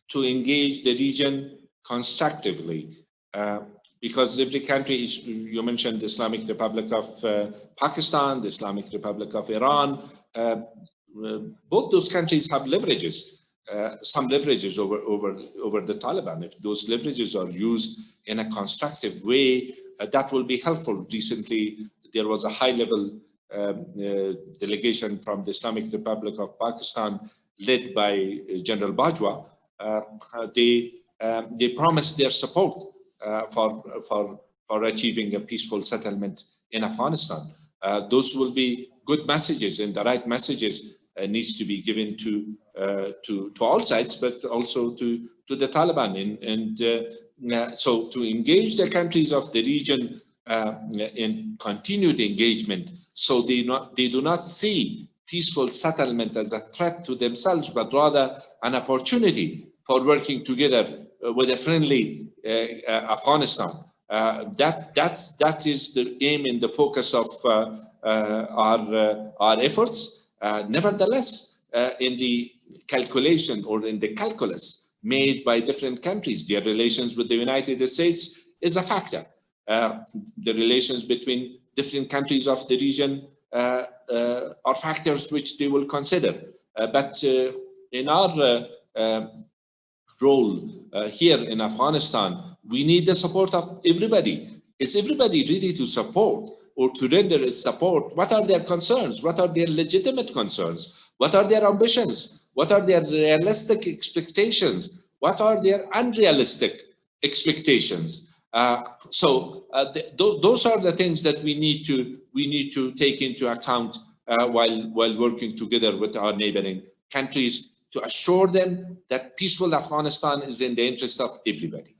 to engage the region constructively uh, because every country is, you mentioned the Islamic Republic of uh, Pakistan, the Islamic Republic of Iran, uh, uh both those countries have leverages, uh, some leverages over, over, over the Taliban. If those leverages are used in a constructive way, uh, that will be helpful. Recently, there was a high level um, delegation from the Islamic Republic of Pakistan led by General Bajwa, they, they promised their support for, for, for achieving a peaceful settlement in Afghanistan. those will be good messages and the right messages needs to be given to, to, to all sides, but also to, to the Taliban. And, and so to engage the countries of the region uh, in continued engagement so they, not, they do not see peaceful settlement as a threat to themselves, but rather an opportunity for working together uh, with a friendly uh, uh, Afghanistan. Uh, that, that's, that is the aim and the focus of uh, uh, our, our efforts. nevertheless, in the calculation or in the calculus made by different countries, their relations with the United States is a factor. the relations between different countries of the region uh, uh, are factors which they will consider. Uh, but in our role here in Afghanistan, we need the support of everybody. Is everybody ready to support or to render its support? What are their concerns? What are their legitimate concerns? What are their ambitions? What are their realistic expectations? What are their unrealistic expectations? Uh, so uh, th those are the things that we need to we need to take into account uh, while while working together with our neighboring countries to assure them that peaceful Afghanistan is in the interest of everybody.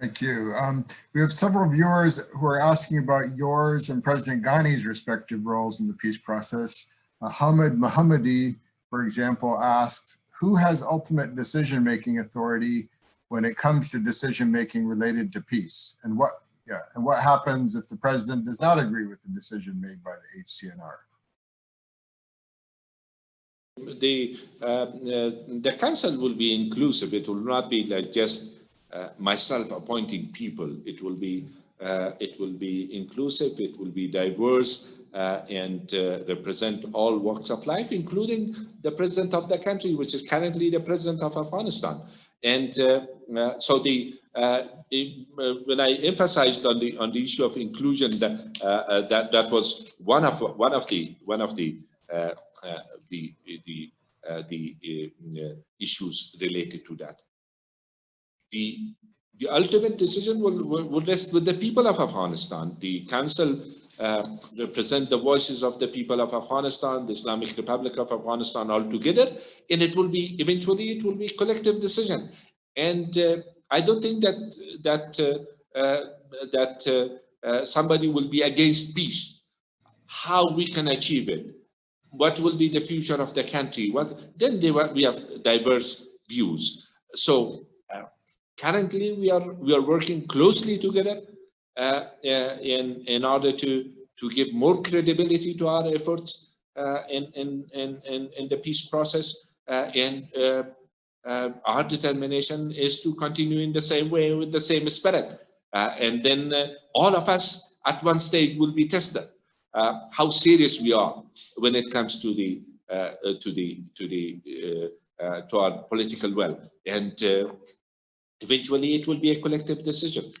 Thank you. Um, we have several viewers who are asking about yours and President Ghani's respective roles in the peace process. Uh, Hamid Mohammadi, for example, asks, who has ultimate decision-making authority when it comes to decision making related to peace and what yeah and what happens if the president does not agree with the decision made by the HCNR the uh, uh, the council will be inclusive. It will not be like just uh, myself appointing people. It will be uh, it will be inclusive. It will be diverse uh, and uh, represent all walks of life including the president of the country which is currently the president of afghanistan. And so the, the when I emphasized on the on the issue of inclusion, that that that was one of one of the one of the the the the issues related to that. The the ultimate decision will, will, will, rest with the people of Afghanistan. The council uh, represent the voices of the people of Afghanistan, the Islamic Republic of Afghanistan all together, and it will be, eventually it will be collective decision. And uh, I don't think that, that, uh, uh that uh, uh, somebody will be against peace. How we can achieve it? What will be the future of the country? What, then they, we have diverse views. So currently we are we are working closely together uh, uh, in in order to to give more credibility to our efforts uh, in, in in in the peace process uh, and uh, uh, our determination is to continue in the same way with the same spirit and then all of us at one stage will be tested how serious we are when it comes to the to the to the to our political will and eventually it will be a collective decision.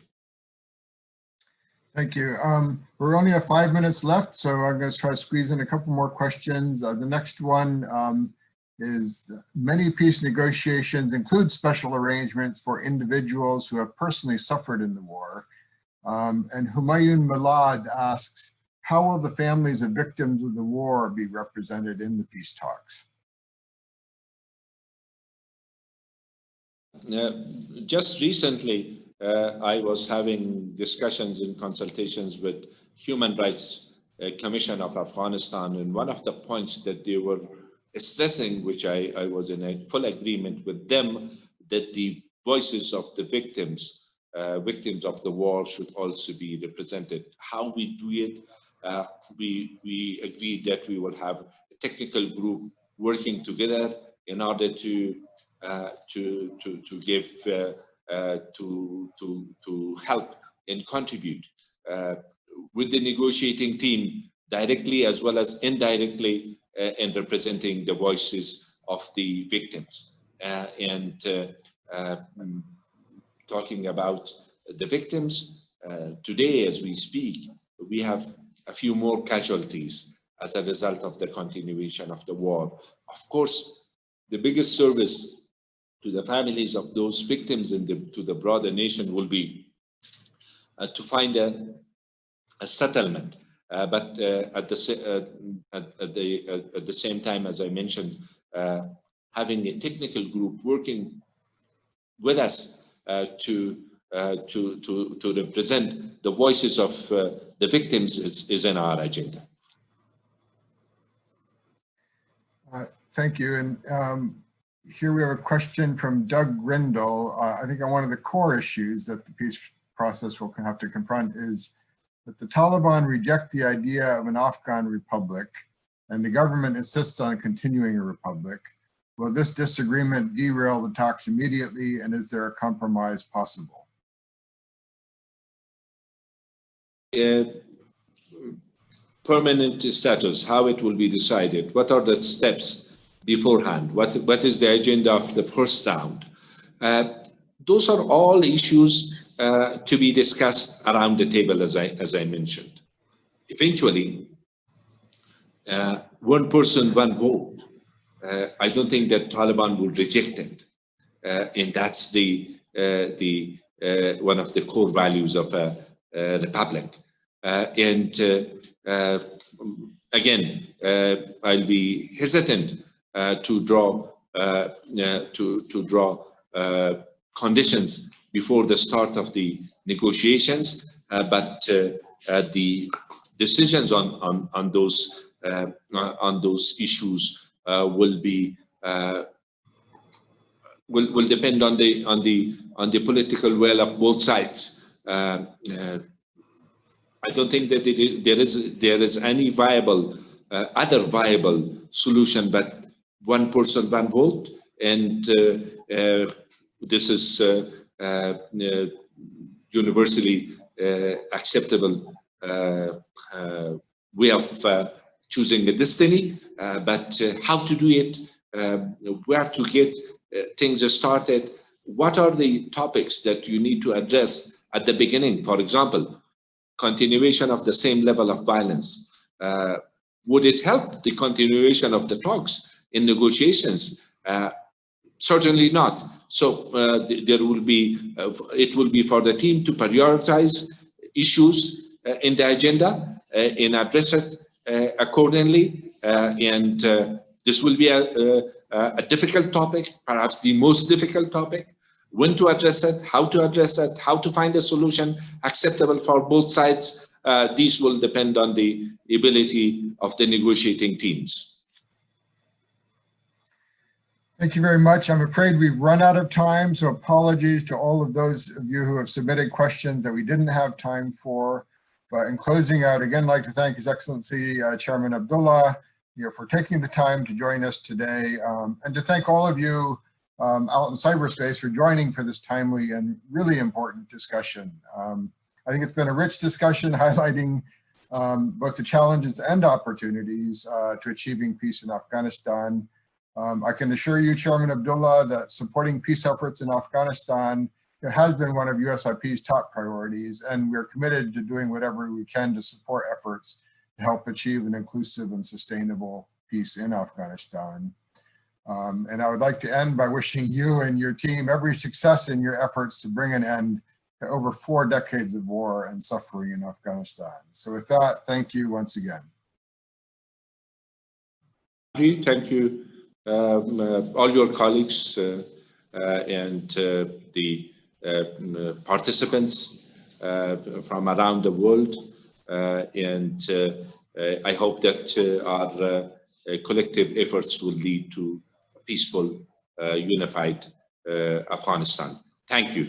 Thank you. Um, we're only have five minutes left, so I'm going to try to squeeze in a couple more questions. Uh, the next one um, is many peace negotiations include special arrangements for individuals who have personally suffered in the war. Um, and Humayun Malad asks, how will the families of victims of the war be represented in the peace talks? Uh, just recently, uh, I was having discussions and consultations with Human Rights uh, Commission of Afghanistan, and one of the points that they were stressing, which I, I was in a full agreement with them, that the voices of the victims, uh, victims of the war should also be represented. How we do it, uh, we, we agreed that we will have a technical group working together in order to uh, to to to give uh, uh, to to to help and contribute with the negotiating team directly as well as indirectly in representing the voices of the victims. And mm, talking about the victims today as we speak we have a few more casualties as a result of the continuation of the war. Of course, the biggest service to the families of those victims and to the broader nation will be uh, to find a, a settlement. Uh, but uh, at the uh, at, at, the at the same time, as I mentioned, uh, having a technical group working with us uh, to to to represent the voices of the victims is, is in our agenda. thank you, and um, here we have a question from Doug Grindle. Uh, I think on one of the core issues that the peace process will have to confront is that the Taliban reject the idea of an Afghan republic and the government insists on continuing a republic. Will this disagreement derail the talks immediately and is there a compromise possible? Permanent status, how it will be decided, what are the steps beforehand? What, what is the agenda of the first round? Uh, those are all issues uh, to be discussed around the table, as I, as I mentioned. Eventually, uh, one person, one vote. Uh, I don't think that Taliban will reject it. Uh, and that's the, the one of the core values of a, Uh, a republic. Uh, and uh, again, I'll be hesitant uh, to draw uh, to to draw uh, conditions before the start of the negotiations, but the decisions on on on those on those issues will be will will depend on the on the on the political will of both sides. Uh, uh, I don't think that it, there is there is any viable uh, other viable solution but one person, one vote, and uh, uh, this is uh, universally acceptable way of choosing a destiny, but how to do it, where to get things started, what are the topics that you need to address at the beginning? For example, continuation of the same level of violence. Uh, would it help the continuation of the talks? in negotiations? Uh, certainly not. So uh, there will be, uh, it will be for the team to prioritize issues in the agenda and address it accordingly. and this will be a, a, a difficult topic, perhaps the most difficult topic when to address it, how to address it, how to find a solution acceptable for both sides. Uh, these will depend on the ability of the negotiating teams. Thank you very much. I'm afraid we've run out of time, so apologies to all of those of you who have submitted questions that we didn't have time for. But in closing out, again, I'd like to thank His Excellency uh, Chairman Abdullah you know, for taking the time to join us today, um, and to thank all of you um, out in cyberspace for joining for this timely and really important discussion. Um, I think it's been a rich discussion highlighting um, both the challenges and opportunities uh, to achieving peace in Afghanistan. Um, I can assure you, Chairman Abdullah, that supporting peace efforts in Afghanistan has been one of USIP's top priorities, and we're committed to doing whatever we can to support efforts to help achieve an inclusive and sustainable peace in Afghanistan. Um, and I would like to end by wishing you and your team every success in your efforts to bring an end to over four decades of war and suffering in Afghanistan. So with that, thank you once again. Thank you, um, uh, all your colleagues uh, uh, and uh, the uh, participants uh, from around the world. and I hope that our collective efforts will lead to peaceful, uh, unified uh, Afghanistan. Thank you.